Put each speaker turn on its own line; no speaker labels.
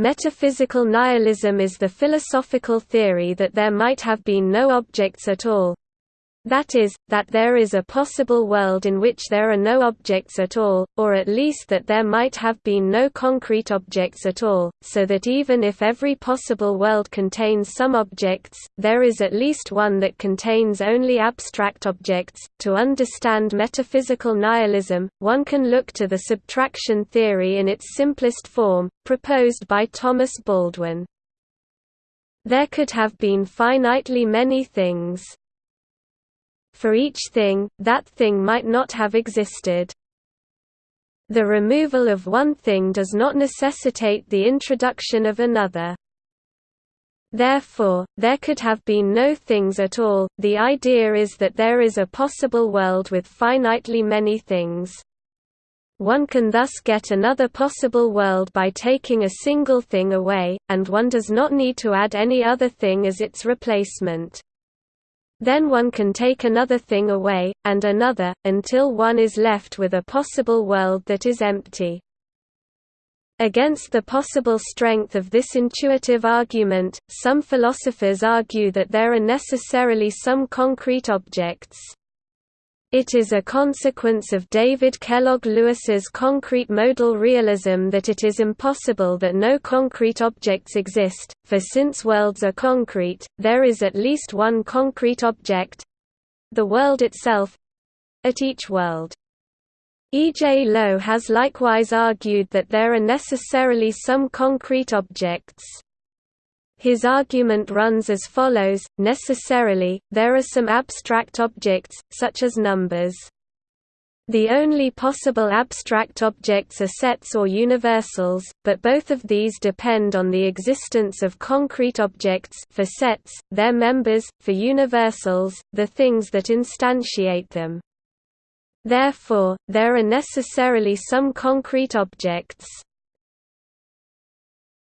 Metaphysical nihilism is the philosophical theory that there might have been no objects at all, that is, that there is a possible world in which there are no objects at all, or at least that there might have been no concrete objects at all, so that even if every possible world contains some objects, there is at least one that contains only abstract objects. To understand metaphysical nihilism, one can look to the subtraction theory in its simplest form, proposed by Thomas Baldwin. There could have been finitely many things for each thing, that thing might not have existed. The removal of one thing does not necessitate the introduction of another. Therefore, there could have been no things at all. The idea is that there is a possible world with finitely many things. One can thus get another possible world by taking a single thing away, and one does not need to add any other thing as its replacement. Then one can take another thing away, and another, until one is left with a possible world that is empty. Against the possible strength of this intuitive argument, some philosophers argue that there are necessarily some concrete objects. It is a consequence of David Kellogg Lewis's concrete modal realism that it is impossible that no concrete objects exist, for since worlds are concrete, there is at least one concrete object—the world itself—at each world. E. J. Lowe has likewise argued that there are necessarily some concrete objects. His argument runs as follows, necessarily, there are some abstract objects, such as numbers. The only possible abstract objects are sets or universals, but both of these depend on the existence of concrete objects for sets, their members, for universals, the things that instantiate them. Therefore, there are necessarily some concrete objects.